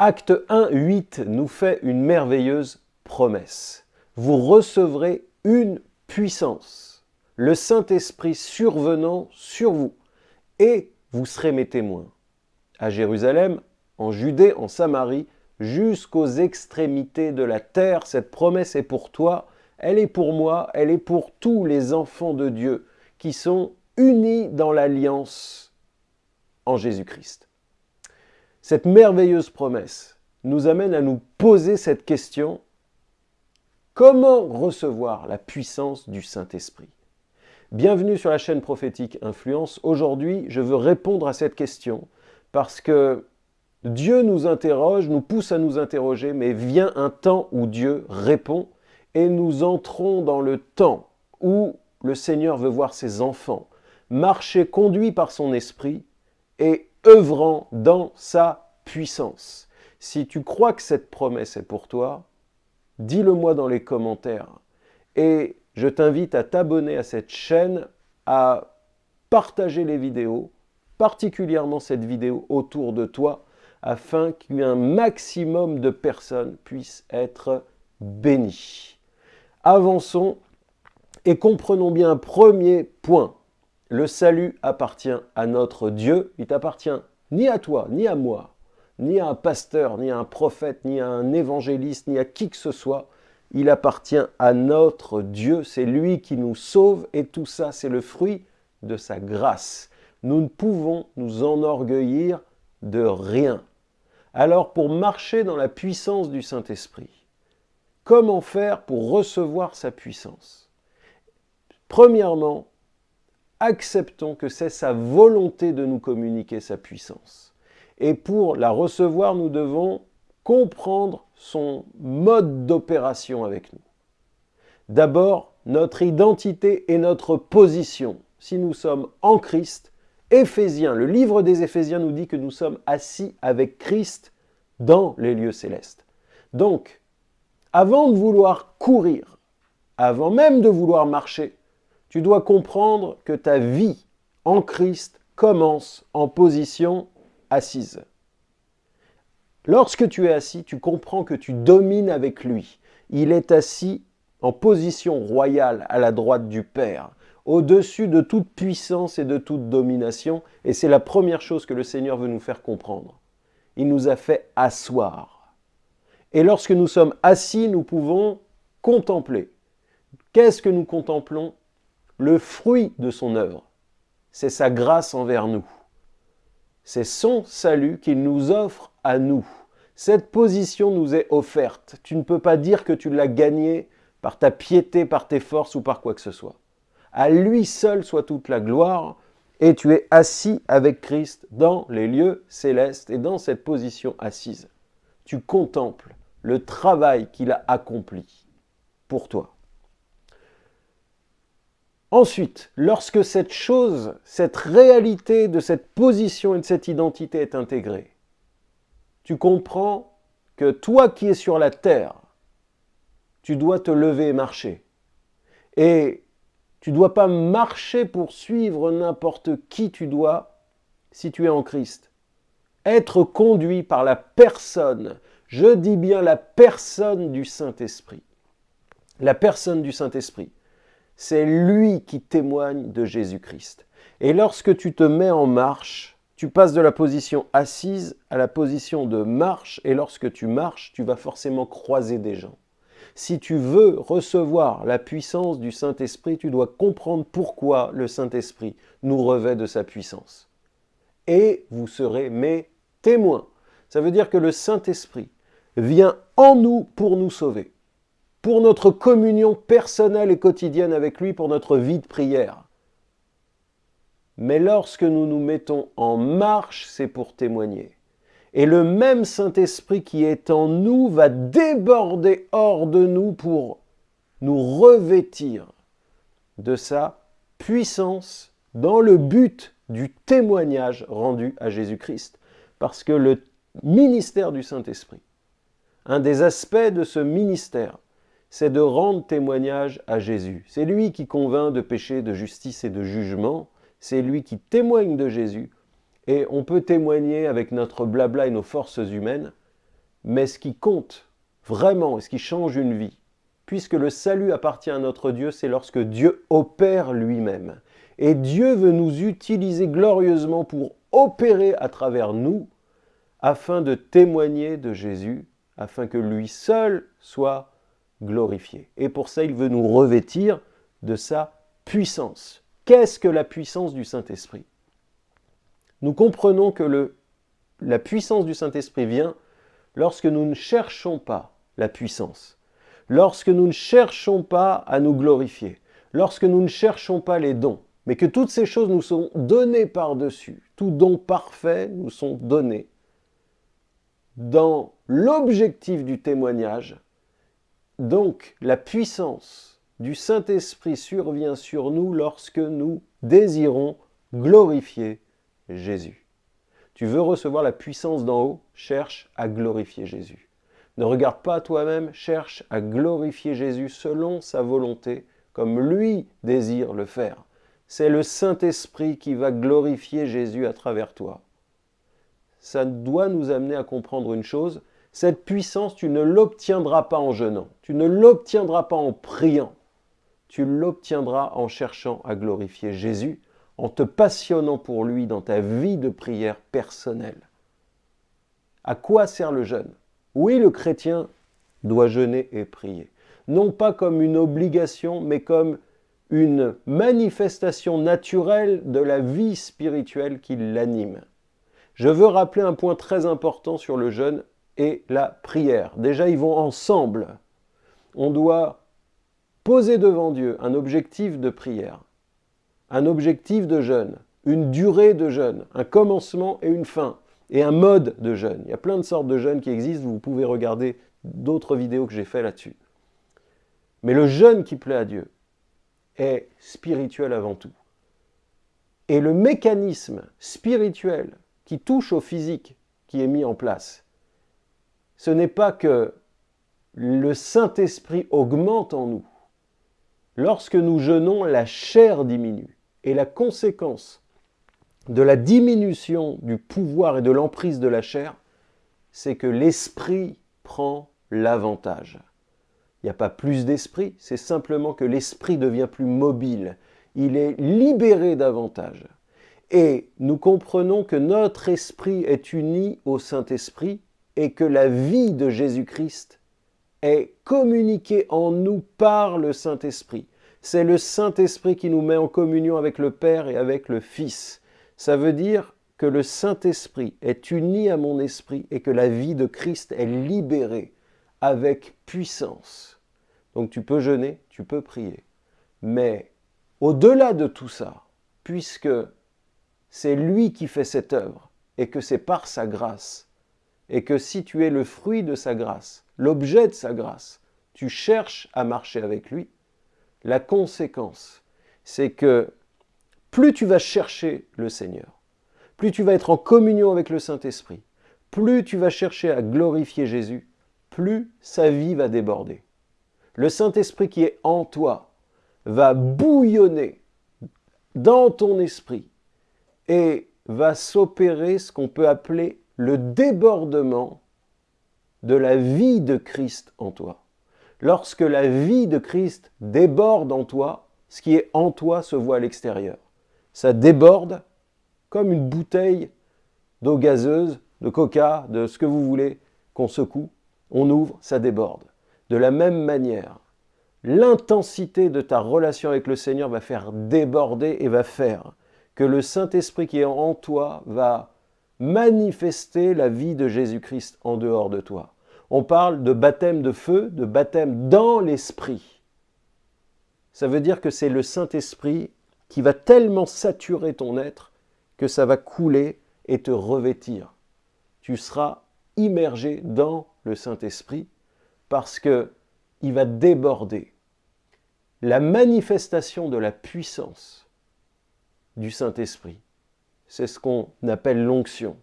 Acte 1, 8 nous fait une merveilleuse promesse. Vous recevrez une puissance, le Saint-Esprit survenant sur vous, et vous serez mes témoins. À Jérusalem, en Judée, en Samarie, jusqu'aux extrémités de la terre, cette promesse est pour toi, elle est pour moi, elle est pour tous les enfants de Dieu qui sont unis dans l'alliance en Jésus-Christ. Cette merveilleuse promesse nous amène à nous poser cette question, comment recevoir la puissance du Saint-Esprit? Bienvenue sur la chaîne prophétique Influence. Aujourd'hui, je veux répondre à cette question parce que Dieu nous interroge, nous pousse à nous interroger, mais vient un temps où Dieu répond et nous entrons dans le temps où le Seigneur veut voir ses enfants marcher conduits par son esprit et œuvrant dans sa puissance. Si tu crois que cette promesse est pour toi, dis-le moi dans les commentaires. Et je t'invite à t'abonner à cette chaîne, à partager les vidéos, particulièrement cette vidéo autour de toi, afin qu'un maximum de personnes puissent être bénies. Avançons et comprenons bien un premier point. Le salut appartient à notre Dieu, il t'appartient ni à toi, ni à moi, ni à un pasteur, ni à un prophète, ni à un évangéliste, ni à qui que ce soit. Il appartient à notre Dieu, c'est lui qui nous sauve et tout ça c'est le fruit de sa grâce. Nous ne pouvons nous enorgueillir de rien. Alors pour marcher dans la puissance du Saint-Esprit, comment faire pour recevoir sa puissance? Premièrement, acceptons que c'est sa volonté de nous communiquer sa puissance. Et pour la recevoir, nous devons comprendre son mode d'opération avec nous. D'abord, notre identité et notre position. Si nous sommes en Christ, Éphésiens, le livre des Éphésiens nous dit que nous sommes assis avec Christ dans les lieux célestes. Donc, avant de vouloir courir, avant même de vouloir marcher, tu dois comprendre que ta vie en Christ commence en position assise. Lorsque tu es assis, tu comprends que tu domines avec lui. Il est assis en position royale à la droite du Père au-dessus de toute puissance et de toute domination. Et c'est la première chose que le Seigneur veut nous faire comprendre. Il nous a fait asseoir. Et lorsque nous sommes assis, nous pouvons contempler. Qu'est-ce que nous contemplons? Le fruit de son œuvre. C'est sa grâce envers nous. C'est son salut qu'il nous offre à nous. Cette position nous est offerte. Tu ne peux pas dire que tu l'as gagnée par ta piété, par tes forces ou par quoi que ce soit. À lui seul soit toute la gloire, et tu es assis avec Christ dans les lieux célestes et dans cette position assise. Tu contemples le travail qu'il a accompli pour toi. Ensuite, lorsque cette chose, cette réalité de cette position et de cette identité est intégrée, tu comprends que toi qui es sur la terre, tu dois te lever et marcher. Et tu ne dois pas marcher pour suivre n'importe qui tu dois si tu es en Christ. Être conduit par la personne, je dis bien la personne du Saint-Esprit. La personne du Saint-Esprit, c'est lui qui témoigne de Jésus-Christ. Et lorsque tu te mets en marche, tu passes de la position assise à la position de marche, et lorsque tu marches, tu vas forcément croiser des gens. Si tu veux recevoir la puissance du Saint-Esprit, tu dois comprendre pourquoi le Saint-Esprit nous revêt de sa puissance. Et vous serez mes témoins. Ça veut dire que le Saint-Esprit vient en nous pour nous sauver, pour notre communion personnelle et quotidienne avec lui, pour notre vie de prière. Mais lorsque nous nous mettons en marche, c'est pour témoigner. Et le même Saint-Esprit qui est en nous va déborder hors de nous pour nous revêtir de sa puissance dans le but du témoignage rendu à Jésus-Christ. Parce que le ministère du Saint-Esprit, un des aspects de ce ministère, c'est de rendre témoignage à Jésus. C'est lui qui convainc de péché, de justice et de jugement. C'est lui qui témoigne de Jésus et on peut témoigner avec notre blabla et nos forces humaines, Mais ce qui compte vraiment ce qui change une vie, puisque le salut appartient à notre Dieu, c'est lorsque Dieu opère lui-même. Et Dieu veut nous utiliser glorieusement pour opérer à travers nous afin de témoigner de Jésus, afin que lui seul soit Et pour ça, il veut nous revêtir de sa puissance. Qu'est-ce que la puissance du Saint-Esprit? Nous comprenons que la puissance du Saint-Esprit vient lorsque nous ne cherchons pas la puissance, lorsque nous ne cherchons pas à nous glorifier, lorsque nous ne cherchons pas les dons, mais que toutes ces choses nous sont données par-dessus, tout don parfait nous sont donnés dans l'objectif du témoignage. Donc la puissance du Saint-Esprit survient sur nous lorsque nous désirons glorifier Jésus. Tu veux recevoir la puissance d'en haut Cherche à glorifier Jésus. Ne regarde pas toi-même, cherche à glorifier Jésus selon sa volonté, comme lui désire le faire. C'est le Saint-Esprit qui va glorifier Jésus à travers toi. Ça doit nous amener à comprendre une chose, cette puissance, tu ne l'obtiendras pas en jeûnant, tu ne l'obtiendras pas en priant, tu l'obtiendras en cherchant à glorifier Jésus, en te passionnant pour lui dans ta vie de prière personnelle. À quoi sert le jeûne? Oui, le chrétien doit jeûner et prier. Non pas comme une obligation, mais comme une manifestation naturelle de la vie spirituelle qui l'anime. Je veux rappeler un point très important sur le jeûne la prière. Déjà, ils vont ensemble. On doit poser devant Dieu un objectif de prière un objectif de jeûne, une durée de jeûne, un commencement et une fin, et un mode de jeûne. Il y a plein de sortes de jeûnes qui existent, vous pouvez regarder d'autres vidéos que j'ai fait là-dessus. Mais le jeûne qui plaît à Dieu est spirituel avant tout. Et le mécanisme spirituel qui touche au physique qui est mis en place, ce n'est pas que le Saint-Esprit augmente en nous. Lorsque nous jeûnons, la chair diminue. Et la conséquence de la diminution du pouvoir et de l'emprise de la chair, c'est que l'esprit prend l'avantage. Il n'y a pas plus d'esprit, c'est simplement que l'esprit devient plus mobile. Il est libéré davantage. Et nous comprenons que notre esprit est uni au Saint-Esprit et que la vie de Jésus-Christ est communiquée en nous par le Saint-Esprit. C'est le Saint-Esprit qui nous met en communion avec le Père et avec le Fils. Ça veut dire que le Saint-Esprit est uni à mon esprit et que la vie de Christ est libérée avec puissance. Donc tu peux jeûner, tu peux prier. Mais au-delà de tout ça, puisque c'est lui qui fait cette œuvre et que c'est par sa grâce, et que si tu es le fruit de sa grâce, l'objet de sa grâce, tu cherches à marcher avec lui, la conséquence, c'est que plus tu vas chercher le Seigneur, plus tu vas être en communion avec le Saint-Esprit, plus tu vas chercher à glorifier Jésus, plus sa vie va déborder. Le Saint-Esprit qui est en toi va bouillonner dans ton esprit et va s'opérer ce qu'on peut appeler le débordement de la vie de Christ en toi. Lorsque la vie de Christ déborde en toi, ce qui est en toi se voit à l'extérieur. Ça déborde comme une bouteille d'eau gazeuse, de coca, de ce que vous voulez, qu'on secoue, on ouvre, ça déborde. De la même manière, l'intensité de ta relation avec le Seigneur va faire déborder et va faire que le Saint-Esprit qui est en toi va manifester la vie de Jésus-Christ en dehors de toi on parle de baptême de feu, de baptême dans l'esprit. Ça veut dire que c'est le Saint-Esprit qui va tellement saturer ton être que ça va couler et te revêtir. Tu seras immergé dans le Saint-Esprit parce que il va déborder. La manifestation de la puissance du Saint-Esprit, c'est ce qu'on appelle l'onction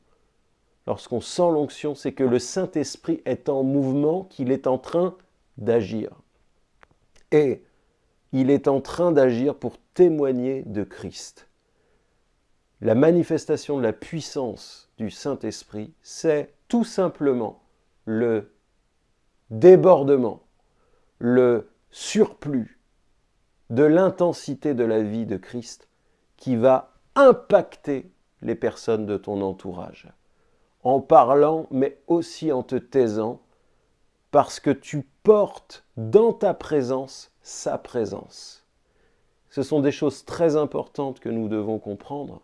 lorsqu'on sent l'onction, c'est que le Saint-Esprit est en mouvement, qu'il est en train d'agir. Et il est en train d'agir pour témoigner de Christ. La manifestation de la puissance du Saint-Esprit, c'est tout simplement le débordement, le surplus de l'intensité de la vie de Christ qui va impacter les personnes de ton entourage. En parlant, mais aussi en te taisant, parce que tu portes dans ta présence sa présence. Ce sont des choses très importantes que nous devons comprendre.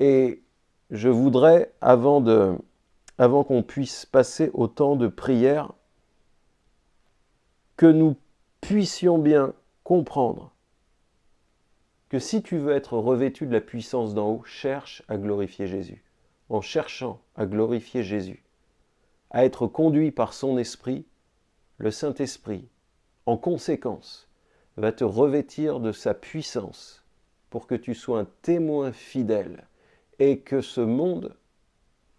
Et je voudrais, avant, de, avant qu'on puisse passer au temps de prière, que nous puissions bien comprendre si tu veux être revêtu de la puissance d'en haut, cherche à glorifier Jésus. En cherchant à glorifier Jésus, à être conduit par son esprit, le Saint-Esprit, en conséquence, va te revêtir de sa puissance pour que tu sois un témoin fidèle et que ce monde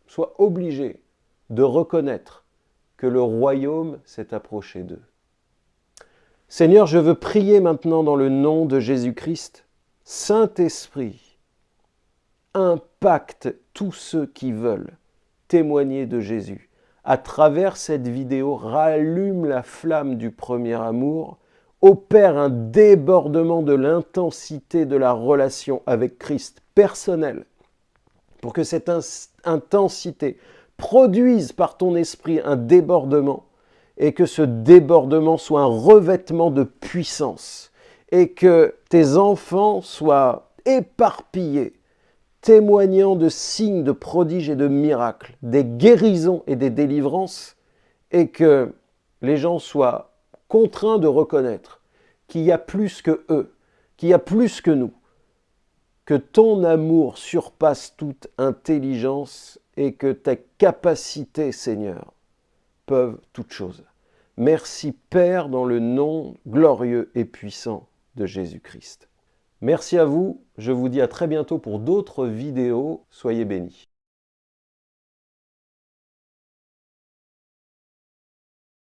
soit obligé de reconnaître que le royaume s'est approché d'eux. Seigneur, je veux prier maintenant dans le nom de Jésus-Christ. Saint-Esprit, impacte tous ceux qui veulent témoigner de Jésus. À travers cette vidéo, rallume la flamme du premier amour, opère un débordement de l'intensité de la relation avec Christ personnel, pour que cette intensité produise par ton esprit un débordement et que ce débordement soit un revêtement de puissance et que tes enfants soient éparpillés, témoignant de signes, de prodiges et de miracles, des guérisons et des délivrances, et que les gens soient contraints de reconnaître qu'il y a plus que eux, qu'il y a plus que nous, que ton amour surpasse toute intelligence et que ta capacité, Seigneur, peuvent toutes choses. Merci Père dans le nom glorieux et puissant de Jésus-Christ. Merci à vous, je vous dis à très bientôt pour d'autres vidéos, soyez bénis.